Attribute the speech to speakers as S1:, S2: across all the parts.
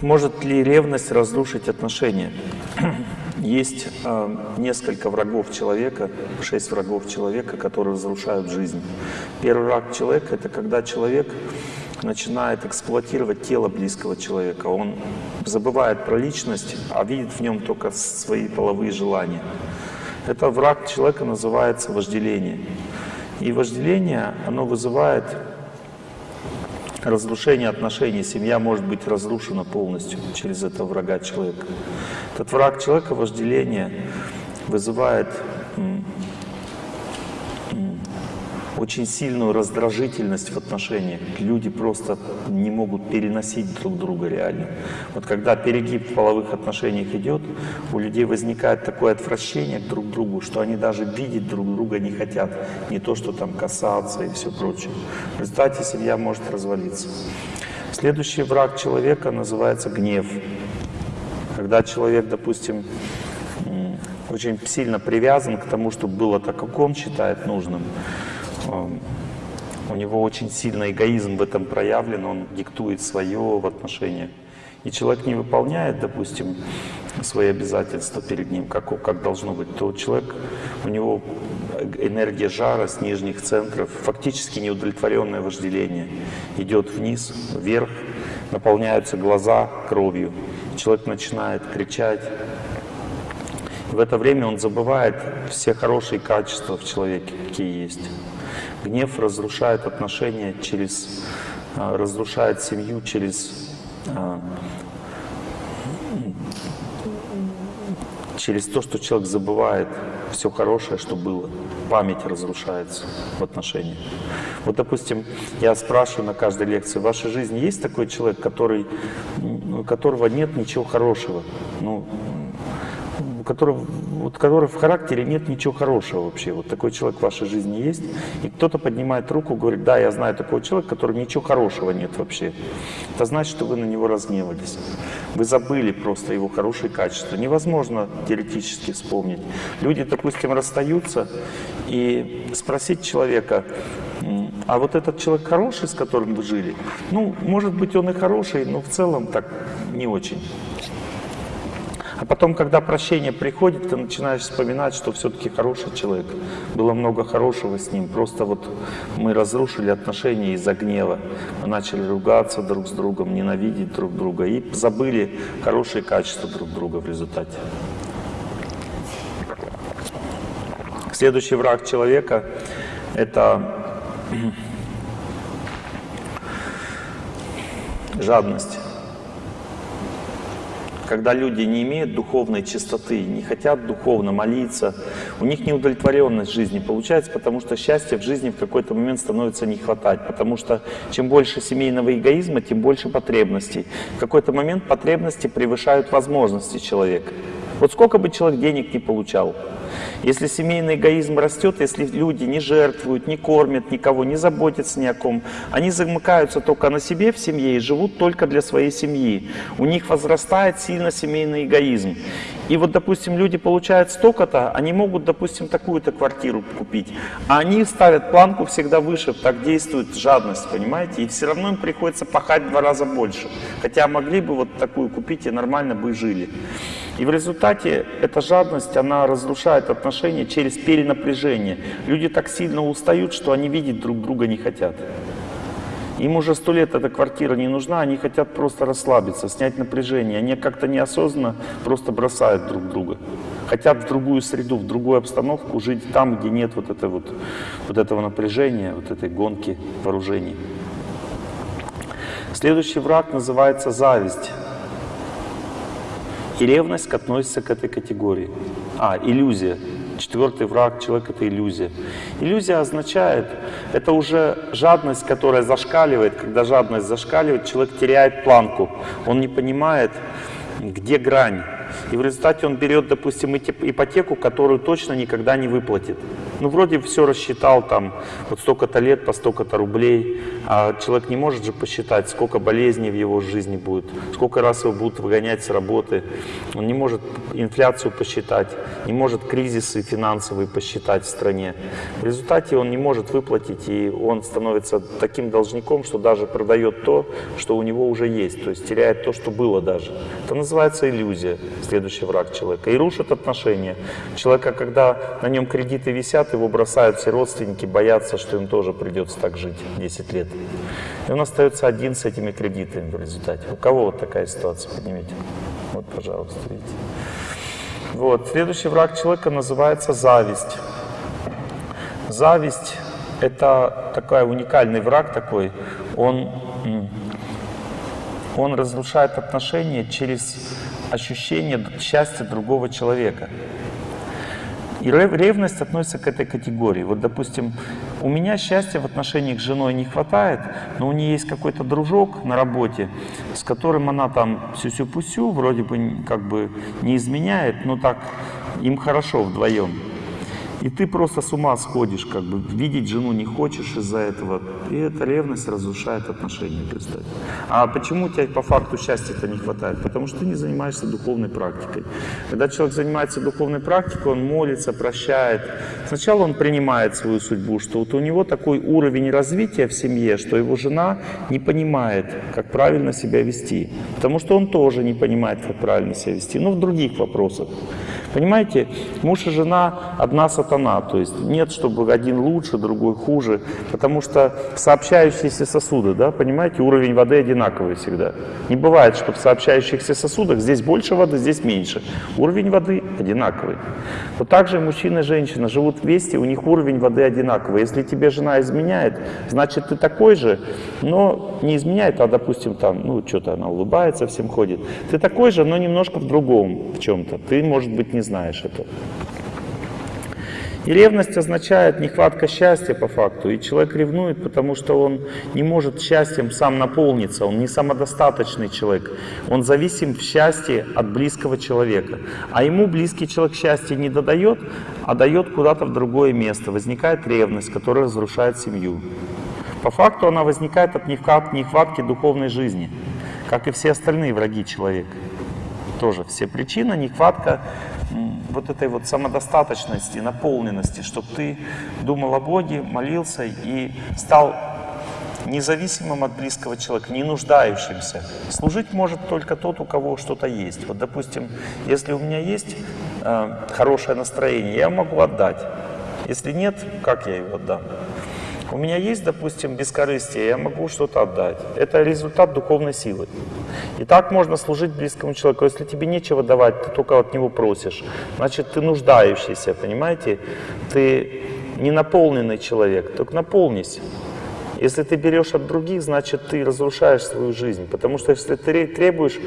S1: Может ли ревность разрушить отношения? Есть э, несколько врагов человека, шесть врагов человека, которые разрушают жизнь. Первый враг человека — это когда человек начинает эксплуатировать тело близкого человека. Он забывает про личность, а видит в нем только свои половые желания. Это враг человека называется вожделение. И вожделение, оно вызывает разрушение отношений. Семья может быть разрушена полностью через этого врага человека. Этот враг человека, вожделение, вызывает очень сильную раздражительность в отношениях. Люди просто не могут переносить друг друга реально. Вот когда перегиб в половых отношениях идет, у людей возникает такое отвращение к друг другу, что они даже видеть друг друга не хотят. Не то, что там касаться и все прочее. В результате семья может развалиться. Следующий враг человека называется гнев. Когда человек, допустим, очень сильно привязан к тому, чтобы было так, как он считает нужным, у него очень сильно эгоизм в этом проявлен, он диктует свое в отношениях. И человек не выполняет, допустим, свои обязательства перед ним, как, как должно быть, то человек, у него энергия жара с нижних центров, фактически неудовлетворенное вожделение, идет вниз, вверх, наполняются глаза кровью. Человек начинает кричать. В это время он забывает все хорошие качества в человеке, какие есть. Гнев разрушает отношения через, а, разрушает семью через, а, через то, что человек забывает все хорошее, что было. Память разрушается в отношениях. Вот, допустим, я спрашиваю на каждой лекции, в вашей жизни есть такой человек, который, у которого нет ничего хорошего? Ну, у которого, вот, который в характере нет ничего хорошего вообще. Вот такой человек в вашей жизни есть. И кто-то поднимает руку, говорит, да, я знаю такого человека, который ничего хорошего нет вообще. Это значит, что вы на него разгневались. Вы забыли просто его хорошие качества. Невозможно теоретически вспомнить. Люди, допустим, расстаются, и спросить человека, а вот этот человек хороший, с которым вы жили? Ну, может быть, он и хороший, но в целом так не очень. А потом, когда прощение приходит, ты начинаешь вспоминать, что все-таки хороший человек. Было много хорошего с ним. Просто вот мы разрушили отношения из-за гнева. Мы начали ругаться друг с другом, ненавидеть друг друга и забыли хорошие качества друг друга в результате. Следующий враг человека — это жадность когда люди не имеют духовной чистоты, не хотят духовно молиться, у них неудовлетворенность жизни получается, потому что счастья в жизни в какой-то момент становится не хватать, потому что чем больше семейного эгоизма, тем больше потребностей. В какой-то момент потребности превышают возможности человека. Вот сколько бы человек денег не получал, если семейный эгоизм растет, если люди не жертвуют, не кормят никого, не заботятся ни о ком, они замыкаются только на себе в семье и живут только для своей семьи. У них возрастает сильно семейный эгоизм. И вот, допустим, люди получают столько-то, они могут, допустим, такую-то квартиру купить, а они ставят планку всегда выше, так действует жадность, понимаете? И все равно им приходится пахать в два раза больше. Хотя могли бы вот такую купить и нормально бы жили. И в результате эта жадность, она разрушает отношения через перенапряжение. Люди так сильно устают, что они видеть друг друга не хотят. Им уже сто лет эта квартира не нужна, они хотят просто расслабиться, снять напряжение. Они как-то неосознанно просто бросают друг друга. Хотят в другую среду, в другую обстановку, жить там, где нет вот, этой вот, вот этого напряжения, вот этой гонки вооружений. Следующий враг называется зависть. И ревность относится к этой категории. А, иллюзия. Четвертый враг человека — это иллюзия. Иллюзия означает, это уже жадность, которая зашкаливает. Когда жадность зашкаливает, человек теряет планку. Он не понимает, где грань. И в результате он берет, допустим, ипотеку, которую точно никогда не выплатит. Ну, вроде все рассчитал, там, вот столько-то лет по столько-то рублей, а человек не может же посчитать, сколько болезней в его жизни будет, сколько раз его будут выгонять с работы. Он не может инфляцию посчитать, не может кризисы финансовые посчитать в стране. В результате он не может выплатить, и он становится таким должником, что даже продает то, что у него уже есть, то есть теряет то, что было даже. Это называется иллюзия, следующий враг человека. И рушит отношения. Человека, когда на нем кредиты висят, его бросают все родственники, боятся, что им тоже придется так жить 10 лет. И он остается один с этими кредитами в результате. У кого вот такая ситуация, поднимите. Вот, пожалуйста, видите. Вот. Следующий враг человека называется зависть. Зависть — это такой уникальный враг такой. Он, он разрушает отношения через ощущение счастья другого человека. И ревность относится к этой категории. Вот, допустим, у меня счастья в отношениях с женой не хватает, но у нее есть какой-то дружок на работе, с которым она там сюсю-пусю, вроде бы как бы не изменяет, но так им хорошо вдвоем. И ты просто с ума сходишь, как бы видеть жену не хочешь из-за этого. И эта ревность разрушает отношения, представь. А почему у тебя по факту счастья-то не хватает? Потому что ты не занимаешься духовной практикой. Когда человек занимается духовной практикой, он молится, прощает. Сначала он принимает свою судьбу, что вот у него такой уровень развития в семье, что его жена не понимает, как правильно себя вести. Потому что он тоже не понимает, как правильно себя вести, но в других вопросах. Понимаете, муж и жена одна сатана, то есть нет, чтобы один лучше, другой хуже, потому что сообщающиеся сосуды, да, понимаете, уровень воды одинаковый всегда. Не бывает, что в сообщающихся сосудах здесь больше воды, здесь меньше. Уровень воды одинаковый. Вот так же мужчина и женщина живут вместе, у них уровень воды одинаковый. Если тебе жена изменяет, значит ты такой же, но не изменяет, а допустим там, ну что-то она улыбается, всем ходит. Ты такой же, но немножко в другом, в чем-то. Ты, может быть, не знаешь это. И ревность означает нехватка счастья по факту. И человек ревнует, потому что он не может счастьем сам наполниться. Он не самодостаточный человек. Он зависим в счастье от близкого человека. А ему близкий человек счастье не додает, а дает куда-то в другое место. Возникает ревность, которая разрушает семью. По факту она возникает от нехватки духовной жизни, как и все остальные враги человека. Тоже все причины, нехватка вот этой вот самодостаточности, наполненности, чтобы ты думал о Боге, молился и стал независимым от близкого человека, не нуждающимся. Служить может только тот, у кого что-то есть. Вот, допустим, если у меня есть э, хорошее настроение, я могу отдать. Если нет, как я его отдам? У меня есть, допустим, бескорыстие, я могу что-то отдать. Это результат духовной силы. И так можно служить близкому человеку. Если тебе нечего давать, ты только от него просишь. Значит, ты нуждающийся, понимаете? Ты не наполненный человек, только наполнись. Если ты берешь от других, значит, ты разрушаешь свою жизнь. Потому что если ты требуешь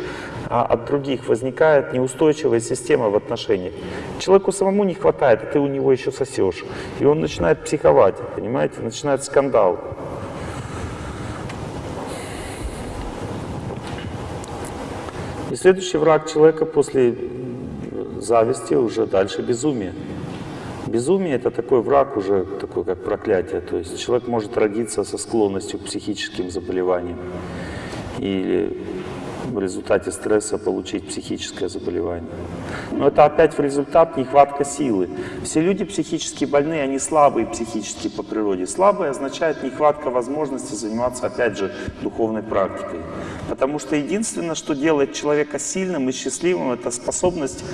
S1: а от других, возникает неустойчивая система в отношениях. Человеку самому не хватает, а ты у него еще сосешь. И он начинает психовать, понимаете, начинает скандал. И следующий враг человека после зависти уже дальше безумие. Безумие — это такой враг уже, такой как проклятие. То есть человек может родиться со склонностью к психическим заболеваниям или в результате стресса получить психическое заболевание. Но это опять в результат нехватка силы. Все люди психически больные, они слабые психически по природе. Слабые означает нехватка возможности заниматься, опять же, духовной практикой. Потому что единственное, что делает человека сильным и счастливым, это способность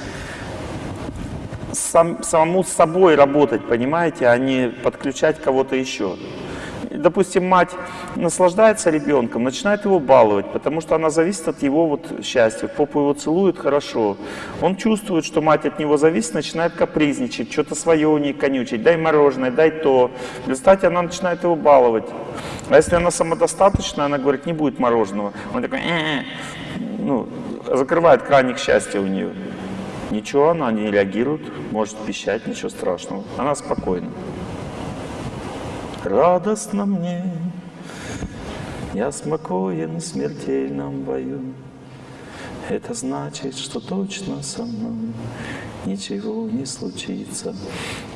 S1: сам, самому с собой работать, понимаете, а не подключать кого-то еще. Допустим, мать наслаждается ребенком, начинает его баловать, потому что она зависит от его вот счастья. Попу его целует хорошо. Он чувствует, что мать от него зависит, начинает капризничать, что-то свое у ней конючить. Дай мороженое, дай то. В результате она начинает его баловать. А если она самодостаточная, она говорит, не будет мороженого. Он такой, э -э", ну, закрывает краник счастья у нее. Ничего, она не реагирует, может пищать, ничего страшного. Она спокойна. Радостно мне, я спокоен в смертельном бою. Это значит, что точно со мной ничего не случится.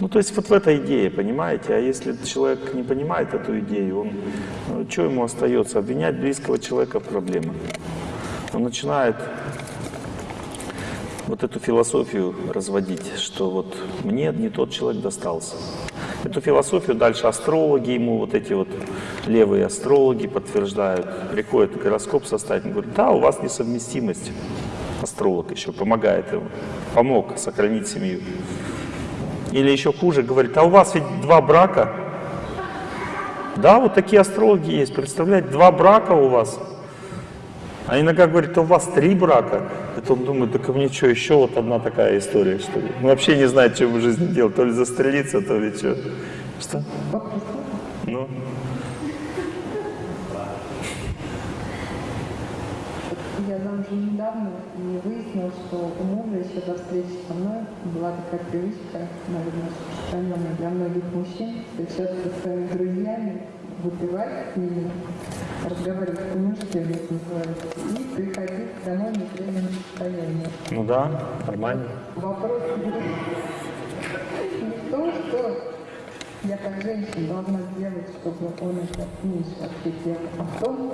S1: Ну, то есть вот в этой идее, понимаете? А если человек не понимает эту идею, он, ну, что ему остается? Обвинять близкого человека в проблемах. Он начинает вот эту философию разводить, что вот мне не тот человек достался. Эту философию дальше астрологи ему, вот эти вот левые астрологи подтверждают. Приходит гороскоп составить, говорит, да, у вас несовместимость. Астролог еще помогает ему, помог сохранить семью. Или еще хуже, говорит, а у вас ведь два брака. Да, вот такие астрологи есть, представляете, два брака у вас. А иногда говорит, у вас три брака. Это он думает, так мне что, еще вот одна такая история, что ли? Он вообще не знает, что в жизни делать, то ли застрелиться, то ли что. Что? Ну?
S2: Я замужем недавно и выяснилось, что у мужа еще до встречи со мной была такая привычка, наверное, распространенная для многих мужчин, встречаться со своими друзьями, выпивать ними, разговаривать это называется, и приходить домой в нетрезвом состоянии.
S1: Ну да, нормально.
S2: Вопрос не в том, что я как женщина должна сделать, чтобы он это меньше ответил, а в том,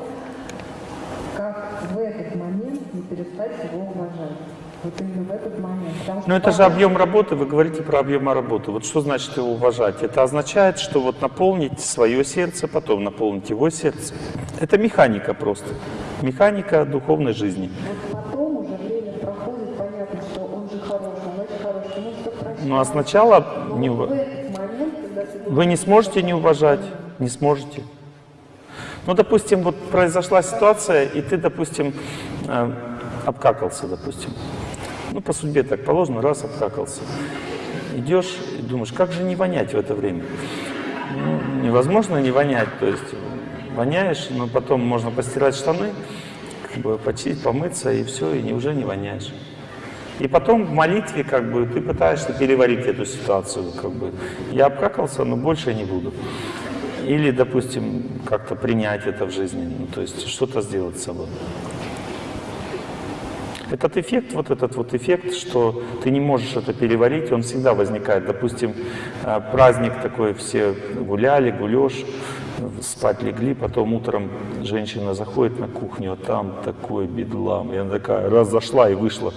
S2: как в этот момент не перестать его уважать. Вот именно в этот момент. Потому
S1: Но это же объем работы, вы говорите про объем работы. Вот что значит его уважать? Это означает, что вот наполнить свое сердце, потом наполнить его сердце. Это механика просто. Механика духовной жизни.
S2: Вот потом уже время проходит, понятно, что он же хороший, он очень хороший, ну все прощает.
S1: Ну а сначала
S2: Но
S1: не
S2: момент,
S1: вы не сможете не уважать, не сможете. Ну, допустим, вот произошла ситуация, и ты, допустим, э, обкакался, допустим. Ну, по судьбе так положено, раз обкакался. Идешь и думаешь, как же не вонять в это время? Ну, невозможно не вонять, то есть воняешь, но потом можно постирать штаны, как бы почистить, помыться, и все, и уже не воняешь. И потом в молитве как бы ты пытаешься переварить эту ситуацию, как бы я обкакался, но больше не буду. Или, допустим, как-то принять это в жизни, ну, то есть что-то сделать с собой. Этот эффект, вот этот вот эффект, что ты не можешь это переварить, он всегда возникает. Допустим, э, праздник такой, все гуляли, гулешь, спать легли, потом утром женщина заходит на кухню, а там такой бедлам. И она такая раз зашла и вышла.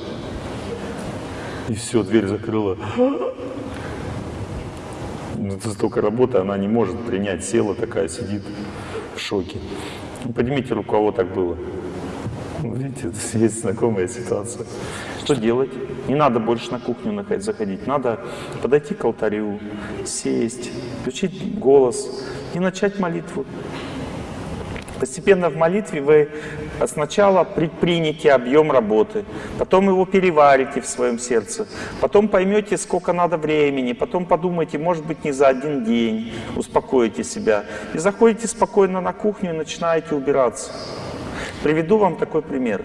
S1: И все, дверь закрыла. Ну, Это столько работы, она не может принять. Села такая, сидит в шоке. Ну, Поднимите руку, кого так было. Ну, Видите, есть знакомая ситуация. Что делать? Не надо больше на кухню заходить. Надо подойти к алтарю, сесть, включить голос и начать молитву. Постепенно в молитве вы сначала предпримете объем работы, потом его переварите в своем сердце, потом поймете, сколько надо времени, потом подумайте, может быть, не за один день, успокоите себя. И заходите спокойно на кухню и начинаете убираться. Приведу вам такой пример.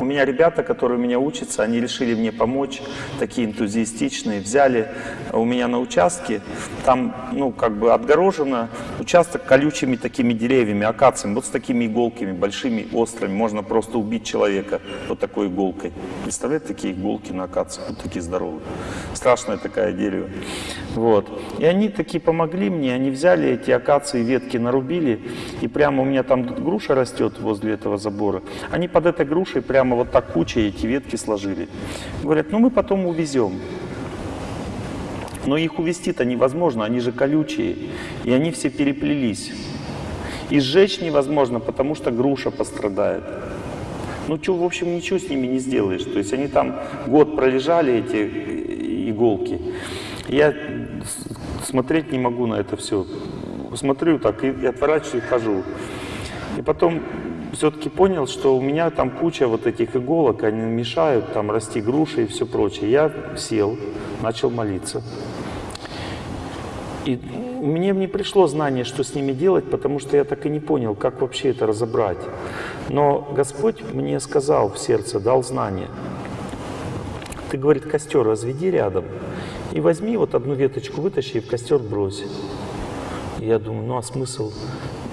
S1: У меня ребята, которые у меня учатся, они решили мне помочь, такие энтузиастичные, взяли у меня на участке, там, ну, как бы отгорожено участок колючими такими деревьями, акациями, вот с такими иголками, большими, острыми, можно просто убить человека вот такой иголкой. Представляете, такие иголки на акациях, вот такие здоровые. Страшное такое дерево. Вот. И они такие помогли мне, они взяли эти акации, ветки нарубили, и прямо у меня там груша растет возле этого забора. Они под этой грушей прямо вот так кучей эти ветки сложили. Говорят, ну мы потом увезем. Но их увезти-то невозможно, они же колючие, и они все переплелись. И сжечь невозможно, потому что груша пострадает. Ну, что, в общем, ничего с ними не сделаешь. То есть они там год пролежали, эти иголки. Я смотреть не могу на это все. Смотрю так и, и отворачиваюсь, и хожу. И потом все-таки понял, что у меня там куча вот этих иголок, они мешают там расти груши и все прочее. Я сел, начал молиться. И мне не пришло знание, что с ними делать, потому что я так и не понял, как вообще это разобрать. Но Господь мне сказал в сердце, дал знание. Ты, говорит, костер разведи рядом и возьми вот одну веточку, вытащи и в костер брось. Я думаю, ну а смысл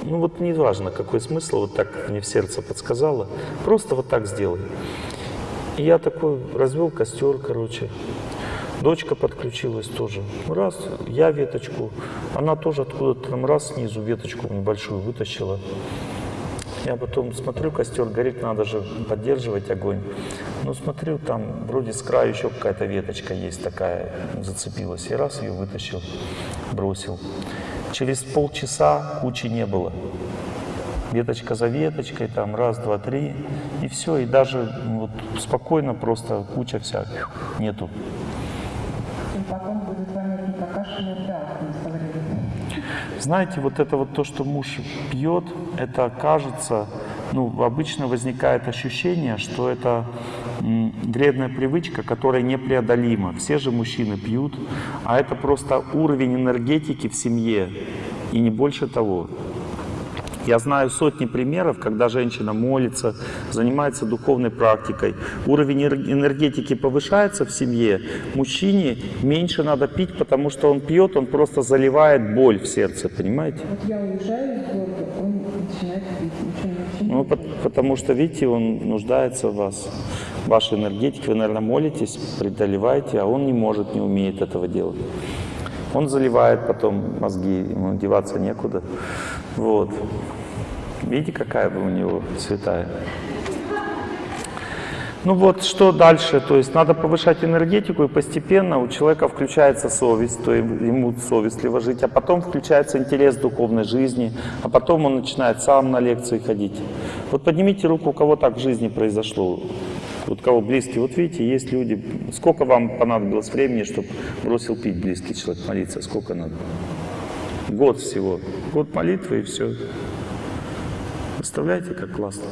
S1: Ну вот не важно, какой смысл, вот так мне в сердце подсказало. Просто вот так сделай. И я такой развел костер, короче. Дочка подключилась тоже. Раз, я веточку. Она тоже откуда-то там раз снизу веточку небольшую вытащила. Я потом смотрю, костер горит, надо же поддерживать огонь. Ну, смотрю, там вроде с краю еще какая-то веточка есть такая, зацепилась. И раз ее вытащил, бросил. Через полчаса кучи не было. Веточка за веточкой, там раз, два, три, и все. И даже вот, спокойно просто куча вся нету.
S2: И потом будет и Драхман со временем.
S1: Знаете, вот это вот то, что муж пьет, это кажется, ну, обычно возникает ощущение, что это вредная привычка, которая непреодолима. Все же мужчины пьют, а это просто уровень энергетики в семье, и не больше того. Я знаю сотни примеров, когда женщина молится, занимается духовной практикой. Уровень энер- энергетики повышается в семье. Мужчине меньше надо пить, потому что он пьет, он просто заливает боль в сердце, понимаете?
S2: Вот я уезжаю из города, он начинает пить,
S1: Ну, пот- потому что, видите, он нуждается в вас, в вашей энергетике. Вы, наверное, молитесь, преодолеваете, а он не может, не умеет этого делать. Он заливает потом мозги, ему деваться некуда. Вот. Видите, какая у него святая? Ну вот, что дальше? То есть надо повышать энергетику, и постепенно у человека включается совесть, то ему совестливо жить, а потом включается интерес духовной жизни, а потом он начинает сам на лекции ходить. Вот поднимите руку, у кого так в жизни произошло, вот кого близкие. Вот видите, есть люди. Сколько вам понадобилось времени, чтобы бросил пить близкий человек, молиться? Сколько надо? Год всего. Год молитвы и все. Представляете, как классно?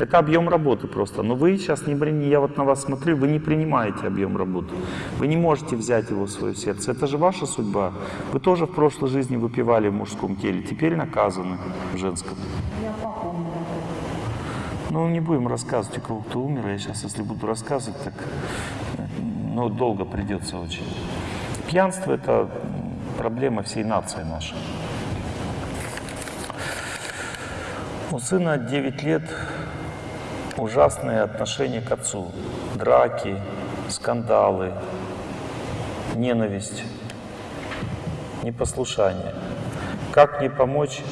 S1: Это объем работы просто. Но вы сейчас не бrini, я вот на вас смотрю, вы не принимаете объем работы. Вы не можете взять его в свое сердце. Это же ваша судьба. Вы тоже в прошлой жизни выпивали в мужском теле, теперь наказаны в женском.
S2: Я папа умер.
S1: Ну, не будем рассказывать, у кого кто умер. Я сейчас, если буду рассказывать, так ну, долго придется очень. Пьянство – это проблема всей нации нашей. У сына 9 лет ужасные отношения к отцу. Драки, скандалы, ненависть, непослушание. Как мне помочь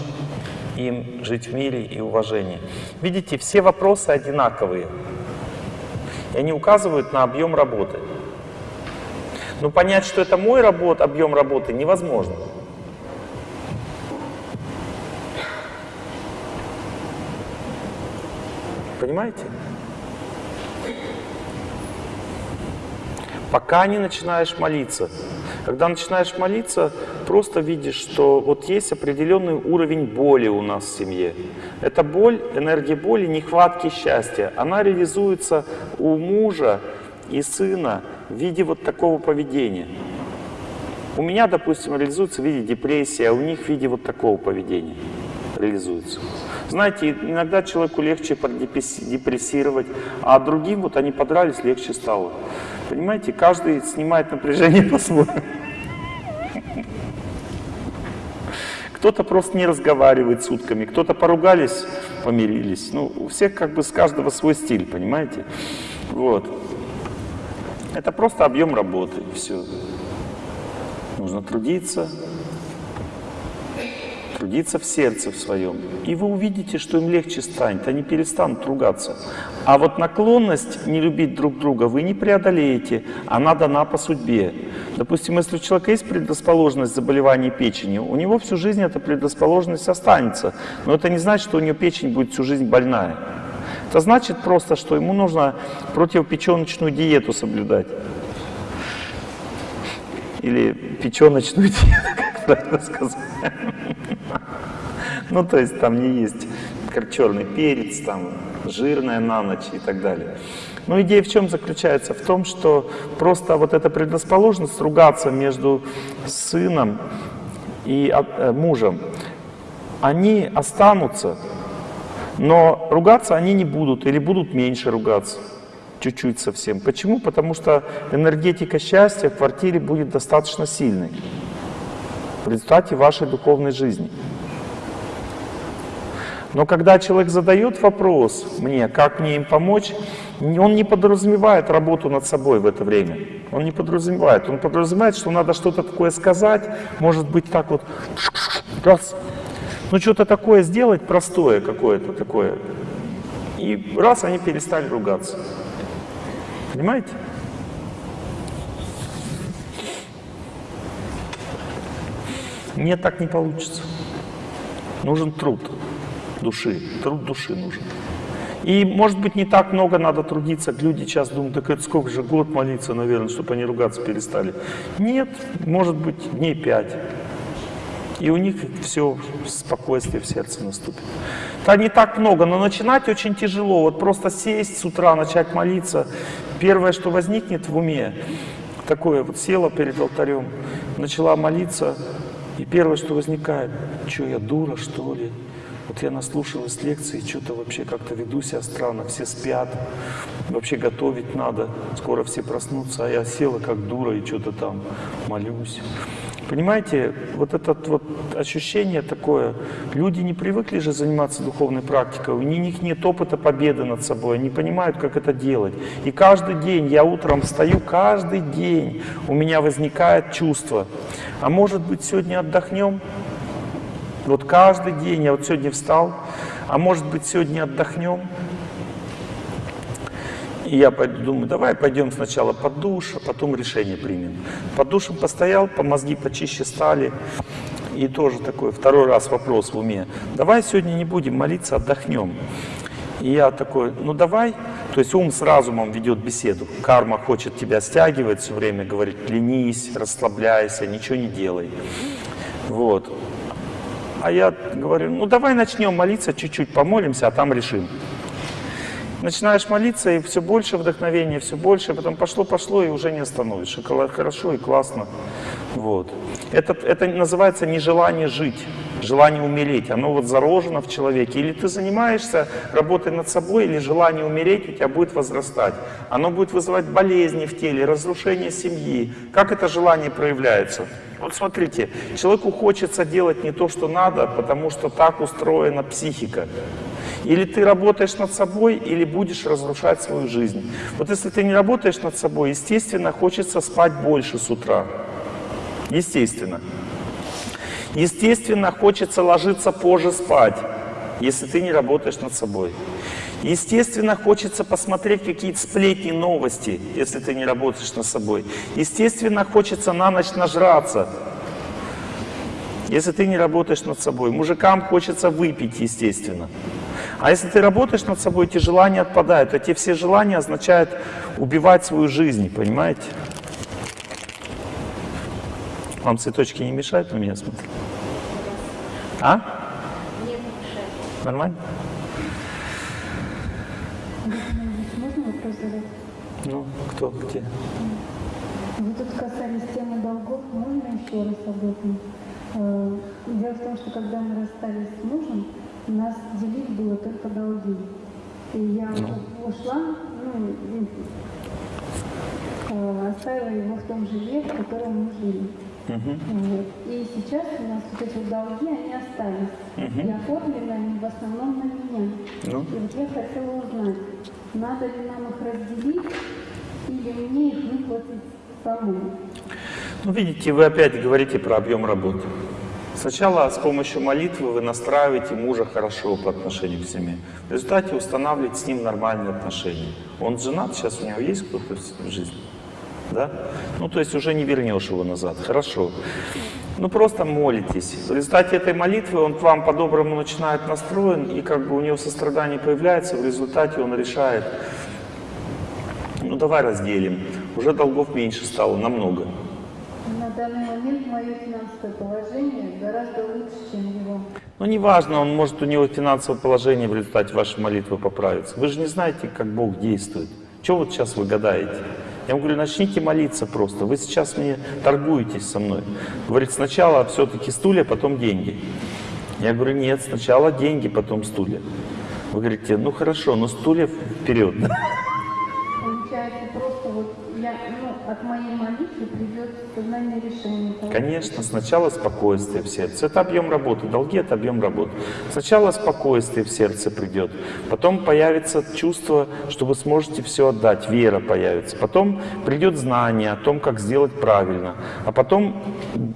S1: им жить в мире и уважении? Видите, все вопросы одинаковые. И они указывают на объем работы. Но понять, что это мой работ, объем работы, невозможно. Понимаете? Пока не начинаешь молиться. Когда начинаешь молиться, просто видишь, что вот есть определенный уровень боли у нас в семье. Эта боль, энергия боли, нехватки счастья, она реализуется у мужа и сына в виде вот такого поведения. У меня, допустим, реализуется в виде депрессии, а у них в виде вот такого поведения реализуется. Знаете, иногда человеку легче депрессировать, а другим вот они подрались, легче стало. Понимаете, каждый снимает напряжение по-своему. Кто-то просто не разговаривает сутками, кто-то поругались, помирились. Ну, у всех как бы с каждого свой стиль, понимаете? Вот. Это просто объем работы, все. Нужно трудиться, трудиться в сердце в своем. И вы увидите, что им легче станет, они перестанут ругаться. А вот наклонность не любить друг друга вы не преодолеете, она дана по судьбе. Допустим, если у человека есть предрасположенность заболеваний печени, у него всю жизнь эта предрасположенность останется. Но это не значит, что у него печень будет всю жизнь больная. Это значит просто, что ему нужно противопеченочную диету соблюдать. Или печеночную диету, как правильно сказать. Ну, то есть там не есть как черный перец, там жирная на ночь и так далее. Но идея в чем заключается? В том, что просто вот эта предрасположенность ругаться между сыном и э, мужем, они останутся, но ругаться они не будут или будут меньше ругаться. Чуть-чуть совсем. Почему? Потому что энергетика счастья в квартире будет достаточно сильной в результате вашей духовной жизни. Но когда человек задает вопрос мне, как мне им помочь, он не подразумевает работу над собой в это время. Он не подразумевает. Он подразумевает, что надо что-то такое сказать, может быть так вот, раз, ну что-то такое сделать, простое какое-то такое. И раз они перестали ругаться. Понимаете? Нет, так не получится. Нужен труд души, труд души нужен. И, может быть, не так много надо трудиться. Люди сейчас думают, так это сколько же год молиться, наверное, чтобы они ругаться перестали. Нет, может быть, дней пять. И у них все, спокойствие в сердце наступит. Это не так много, но начинать очень тяжело. Вот просто сесть с утра, начать молиться. Первое, что возникнет в уме, такое вот села перед алтарем, начала молиться, и первое, что возникает, что я дура, что ли? Вот я наслушалась лекции, что-то вообще как-то веду себя странно, все спят, вообще готовить надо, скоро все проснутся, а я села как дура и что-то там молюсь. Понимаете, вот это вот ощущение такое, люди не привыкли же заниматься духовной практикой, у них нет опыта победы над собой, они понимают, как это делать. И каждый день, я утром встаю, каждый день у меня возникает чувство, а может быть сегодня отдохнем? Вот каждый день, я вот сегодня встал, а может быть сегодня отдохнем? И я думаю, давай пойдем сначала под душ, а потом решение примем. Под душем постоял, по мозги почище стали. И тоже такой второй раз вопрос в уме. Давай сегодня не будем молиться, отдохнем. И я такой, ну давай. То есть ум с разумом ведет беседу. Карма хочет тебя стягивать все время, говорит, ленись, расслабляйся, ничего не делай. Вот. А я говорю, ну давай начнем молиться, чуть-чуть помолимся, а там решим. Начинаешь молиться, и все больше вдохновения, все больше, потом пошло-пошло, и уже не остановишь. И хорошо, и классно. Вот. Это, это называется нежелание жить, желание умереть. Оно вот заложено в человеке. Или ты занимаешься работой над собой, или желание умереть у тебя будет возрастать. Оно будет вызывать болезни в теле, разрушение семьи. Как это желание проявляется? Вот смотрите, человеку хочется делать не то, что надо, потому что так устроена психика. Или ты работаешь над собой, или будешь разрушать свою жизнь. Вот если ты не работаешь над собой, естественно, хочется спать больше с утра. Естественно. Естественно, хочется ложиться позже спать, если ты не работаешь над собой. Естественно, хочется посмотреть какие-то сплетни, новости, если ты не работаешь над собой. Естественно, хочется на ночь нажраться, если ты не работаешь над собой. Мужикам хочется выпить, естественно. А если ты работаешь над собой, эти желания отпадают. Эти все желания означают убивать свою жизнь, понимаете? Вам цветочки не мешают на меня смотреть? А?
S3: Не мешает.
S1: Нормально?
S3: Можно вопрос задать?
S1: Ну, кто, где?
S3: Вы тут касались темы долгов, можно еще раз об этом? Э, Дело в том, что когда мы расстались с мужем, нас делить было только долги. И я
S1: Ну.
S3: ушла, ну, э, оставила его в том жиле, в котором мы жили. Вот. И сейчас у нас вот эти вот долги, они остались. И оформлены они в основном на меня.
S1: Ну?
S3: И вот я хотела узнать, надо ли нам их разделить или мне их выплатить самой?
S1: Ну, видите, вы опять говорите про объем работы. Сначала с помощью молитвы вы настраиваете мужа хорошо по отношению к семье. В результате устанавливаете с ним нормальные отношения. Он женат, сейчас у него есть кто-то в жизни? Да? Ну, то есть уже не вернешь его назад. Хорошо. Ну, просто молитесь. В результате этой молитвы он к вам по-доброму начинает настроен, и как бы у него сострадание появляется, в результате он решает, ну, давай разделим. Уже долгов меньше стало, намного.
S3: На данный момент мое финансовое положение гораздо лучше, чем его.
S1: Ну, неважно, он может, у него финансовое положение в результате вашей молитвы поправится. Вы же не знаете, как Бог действует. Чего вот сейчас вы гадаете? Я вам говорю, начните молиться просто. Вы сейчас мне торгуетесь со мной. Говорит, сначала все-таки стулья, потом деньги. Я говорю, нет, сначала деньги, потом стулья. Вы говорите, ну хорошо, но стулья вперед.
S3: От моей молитвы придет сознание решения.
S1: Конечно, сначала спокойствие в сердце. Это объем работы. Долги — это объем работы. Сначала спокойствие в сердце придет. Потом появится чувство, что вы сможете все отдать. Вера появится. Потом придет знание о том, как сделать правильно. А потом,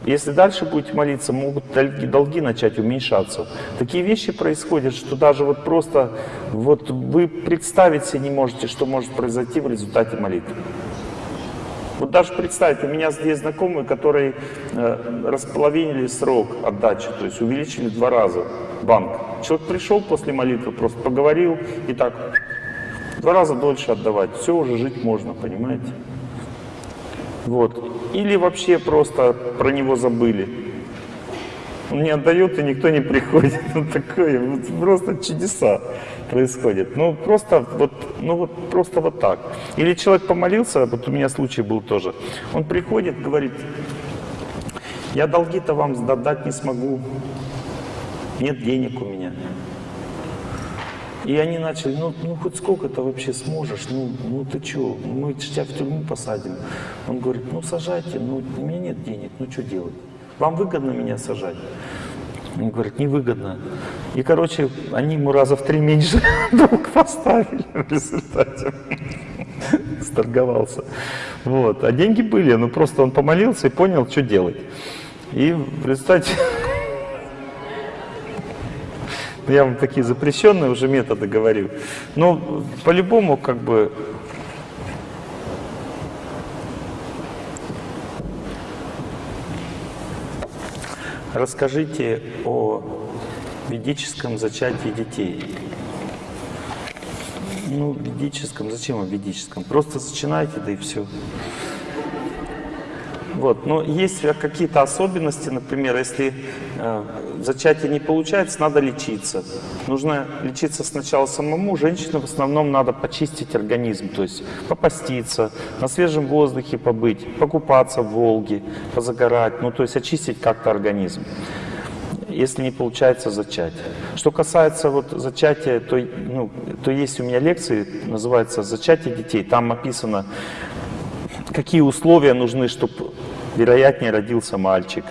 S1: если дальше будете молиться, могут долги начать уменьшаться. Такие вещи происходят, что даже вот просто вот вы представить себе не можете, что может произойти в результате молитвы. Вот даже представьте, у меня здесь знакомые, которые э, располовинили срок отдачи, то есть увеличили два раза банк. Человек пришел после молитвы, просто поговорил и так два раза дольше отдавать. Все, уже жить можно, понимаете? Вот. Или вообще просто про него забыли. Не отдает, и никто не приходит. Ну, такое, вот просто чудеса происходят. Ну, просто вот, ну, вот, просто вот так. Или человек помолился, вот у меня случай был тоже. Он приходит, говорит, я долги-то вам отдать не смогу, нет денег у меня. И они начали, ну, ну хоть сколько ты вообще сможешь, ну, ну ты что, мы тебя в тюрьму посадим. Он говорит, ну сажайте, ну у меня нет денег, ну что делать? Вам выгодно меня сажать? Он говорит, невыгодно. И, короче, они ему раза в три меньше долг поставили в результате. Сторговался. Вот. А деньги были, ну просто он помолился и понял, что делать. И в результате... Я вам такие запрещенные уже методы говорю. Но по-любому как бы Расскажите о ведическом зачатии детей. Ну, ведическом, зачем о ведическом? Просто зачинайте, да и все. Вот, но есть какие-то особенности, например, если э, зачатие не получается, надо лечиться. Нужно лечиться сначала самому. Женщинам в основном надо почистить организм, то есть попаститься, на свежем воздухе побыть, покупаться в Волге, позагорать, ну то есть очистить как-то организм если не получается зачать. Что касается вот зачатия, то, ну, то есть у меня лекции, называется «Зачатие детей». Там описано, какие условия нужны, чтобы вероятнее родился мальчик.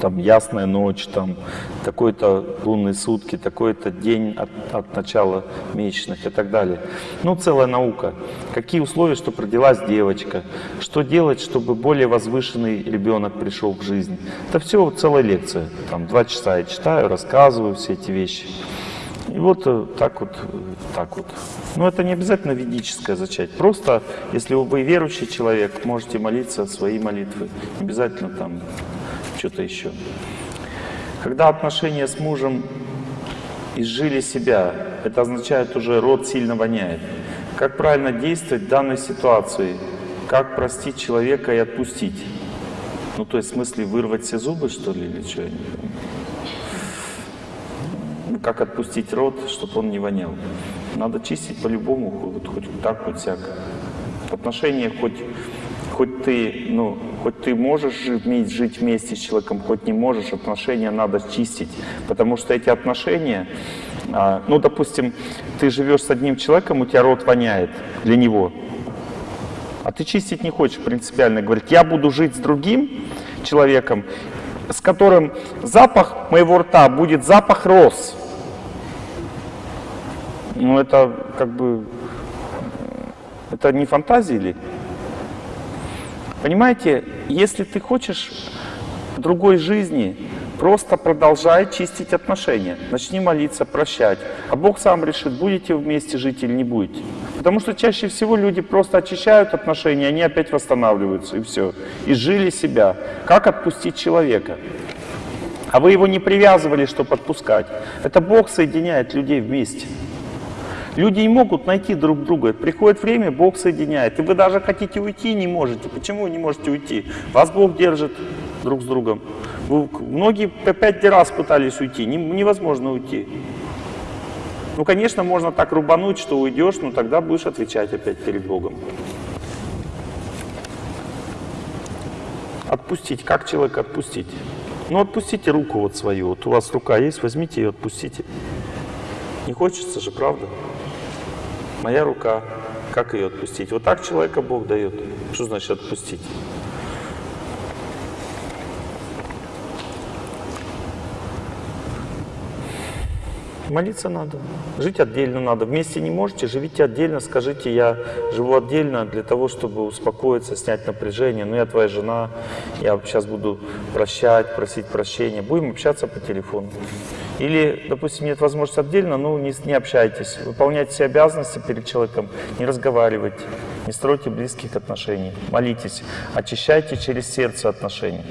S1: Там ясная ночь, там такой-то лунные сутки, такой-то день от, от начала месячных и так далее. Ну, целая наука. Какие условия, чтобы родилась девочка? Что делать, чтобы более возвышенный ребенок пришел в жизнь? Это все целая лекция. Там два часа я читаю, рассказываю все эти вещи. И вот э, так вот, э, так вот. Но это не обязательно ведическое зачать. Просто, если вы верующий человек, можете молиться свои молитвы. Не обязательно там что-то еще. Когда отношения с мужем изжили себя, это означает уже род сильно воняет. Как правильно действовать в данной ситуации? Как простить человека и отпустить? Ну, то есть в смысле вырвать все зубы, что ли, или что? Как отпустить рот, чтобы он не вонял. Надо чистить по-любому, вот, хоть так, хоть всяко. Отношения хоть, хоть ты, ну, хоть ты можешь жить, жить вместе с человеком, хоть не можешь, отношения надо чистить. Потому что эти отношения, а, ну, допустим, ты живешь с одним человеком, у тебя рот воняет для него, а ты чистить не хочешь принципиально. Говорит, я буду жить с другим человеком, с которым запах моего рта будет запах роз. Ну, это как бы... Это не фантазии ли? Понимаете, если ты хочешь другой жизни, просто продолжай чистить отношения. Начни молиться, прощать. А Бог сам решит, будете вместе жить или не будете. Потому что чаще всего люди просто очищают отношения, они опять восстанавливаются, и все. И жили себя. Как отпустить человека? А вы его не привязывали, чтобы отпускать. Это Бог соединяет людей вместе. Люди не могут найти друг друга. Приходит время, Бог соединяет. И вы даже хотите уйти, не можете. Почему вы не можете уйти? Вас Бог держит друг с другом. Вы, многие по пять раз пытались уйти. Не, невозможно уйти. Ну, конечно, можно так рубануть, что уйдешь, но тогда будешь отвечать опять перед Богом. Отпустить. Как человека отпустить? Ну, отпустите руку вот свою. Вот у вас рука есть, возьмите ее, отпустите. Не хочется же, правда? Моя рука, Как ее отпустить? Вот так человека Бог дает. Что значит отпустить? Молиться надо. Жить отдельно надо. Вместе не можете, живите отдельно. Скажите, я живу отдельно для того, чтобы успокоиться, снять напряжение. Ну, я твоя жена, я сейчас буду прощать, просить прощения. Будем общаться по телефону. Или, допустим, нет возможности отдельно, ну, не, не общайтесь. Выполняйте все обязанности перед человеком, не разговаривайте, не стройте близких отношений. Молитесь, очищайте через сердце отношения.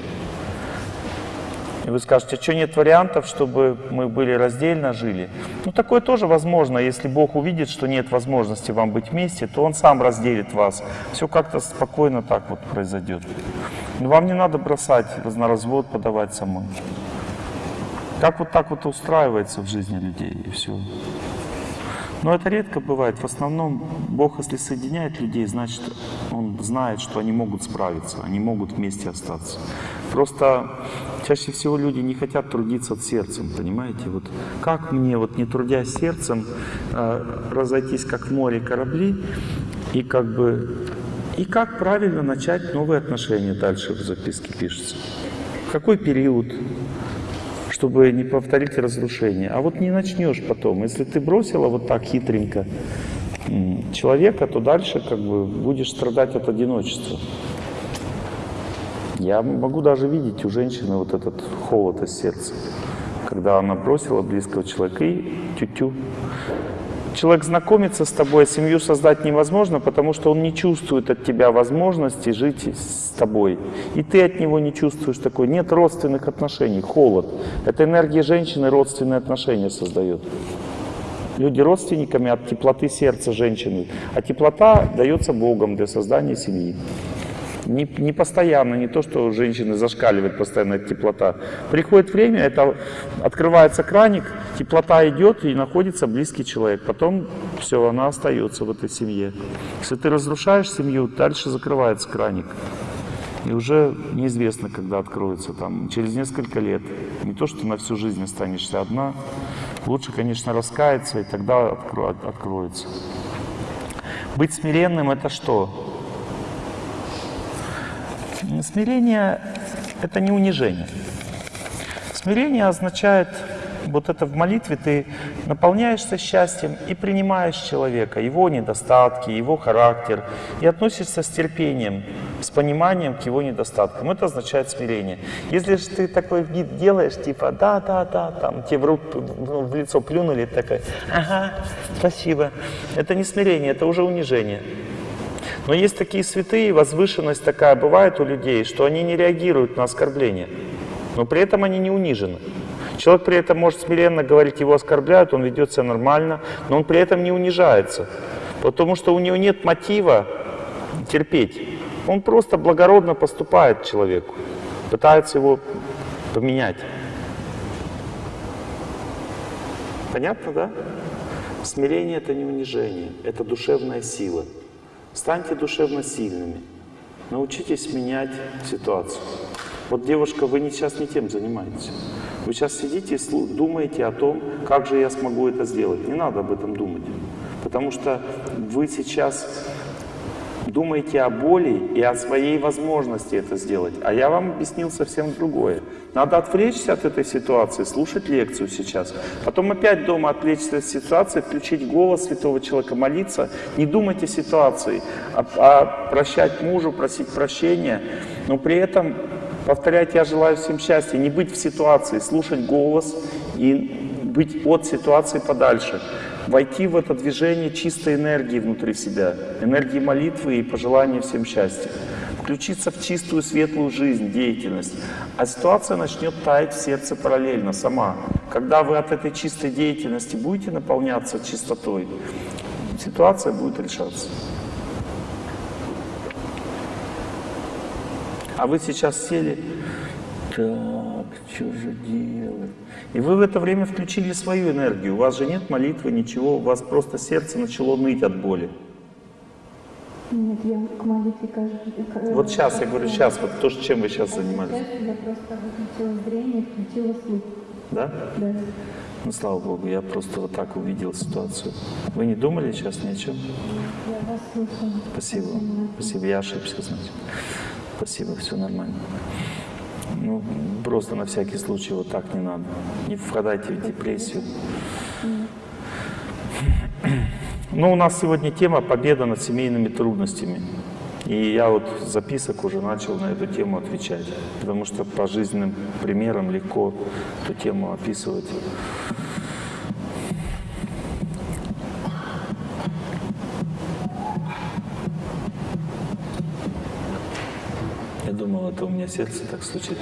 S1: И вы скажете, что нет вариантов, чтобы мы были раздельно жили? Ну, такое тоже возможно. Если Бог увидит, что нет возможности вам быть вместе, то Он сам разделит вас. Все как-то спокойно так вот произойдет. Но вам не надо бросать, на развод подавать самой. Как вот так вот устраивается в жизни людей, и все. Но это редко бывает. В основном Бог, если соединяет людей, значит, Он знает, что они могут справиться, они могут вместе остаться. Просто чаще всего люди не хотят трудиться сердцем, понимаете? Вот как мне, вот не трудясь сердцем, э, разойтись как в море корабли и как бы и как правильно начать новые отношения дальше в записке пишется. В какой период, чтобы не повторить разрушение. А вот не начнешь потом. Если ты бросила вот так хитренько человека, то дальше как бы будешь страдать от одиночества. Я могу даже видеть у женщины вот этот холод из сердца, когда она бросила близкого человека и тю-тю. Человек знакомится с тобой, а семью создать невозможно, потому что он не чувствует от тебя возможности жить с тобой. И ты от него не чувствуешь такой. Нет родственных отношений, холод. Это энергия женщины родственные отношения создает. Люди родственниками от теплоты сердца женщины. А теплота дается Богом для создания семьи. Не, не постоянно, не то, что у женщины зашкаливает постоянно теплота. Приходит время, это открывается краник, теплота идет и находится близкий человек. Потом все, она остается в этой семье. Если ты разрушаешь семью, дальше закрывается краник. И уже неизвестно, когда откроется, там, через несколько лет. Не то, что на всю жизнь останешься одна. Лучше, конечно, раскаяться, и тогда откро- откроется. Быть смиренным – это что? Смирение – это не унижение. Смирение означает, вот это в молитве ты наполняешься счастьем и принимаешь человека, его недостатки, его характер, и относишься с терпением, с пониманием к его недостаткам. Это означает смирение. Если же ты такой вид делаешь, типа, да, да, да, там, тебе в, руку, ну, в лицо плюнули, такой, ага, спасибо. Это не смирение, это уже унижение. Но есть такие святые, возвышенность такая бывает у людей, что они не реагируют на оскорбления, но при этом они не унижены. Человек при этом может смиренно говорить, его оскорбляют, он ведет себя нормально, но он при этом не унижается, потому что у него нет мотива терпеть. Он просто благородно поступает человеку, пытается его поменять. Понятно, да? Смирение – это не унижение, это душевная сила. Станьте душевно сильными. Научитесь менять ситуацию. Вот, девушка, вы сейчас не тем занимаетесь. Вы сейчас сидите и думаете о том, как же я смогу это сделать. Не надо об этом думать. Потому что вы сейчас думаете о боли и о своей возможности это сделать. А я вам объяснил совсем другое. Надо отвлечься от этой ситуации, слушать лекцию сейчас. Потом опять дома отвлечься от ситуации, включить голос святого человека, молиться. Не думать о ситуации, а, а прощать мужу, просить прощения. Но при этом повторять «я желаю всем счастья», не быть в ситуации, слушать голос и быть от ситуации подальше войти в это движение чистой энергии внутри себя, энергии молитвы и пожелания всем счастья, включиться в чистую светлую жизнь, деятельность, а ситуация начнет таять в сердце параллельно, сама. Когда вы от этой чистой деятельности будете наполняться чистотой, ситуация будет решаться. А вы сейчас сели, так, что же делать? И вы в это время включили свою энергию. У вас же нет молитвы, ничего, у вас просто сердце начало ныть от боли.
S3: Нет, я к молитве каждый... к-
S1: Вот сейчас, я говорю, сейчас, вот то, чем вы сейчас занимались.
S3: Я просто выключила зрение, включила слух.
S1: Да?
S3: Да.
S1: Ну, слава Богу, я просто вот так увидел ситуацию. Вы не думали сейчас ни о чем?
S3: Я вас слушаю.
S1: Спасибо. Спасибо, я ошибся, значит. Спасибо, все нормально. Ну, просто на всякий случай вот так не надо. Не впадайте в депрессию. Ну, у нас сегодня тема «Победа над семейными трудностями». И я вот записок уже начал на эту тему отвечать, потому что по жизненным примерам легко эту тему описывать. У меня сердце так стучит.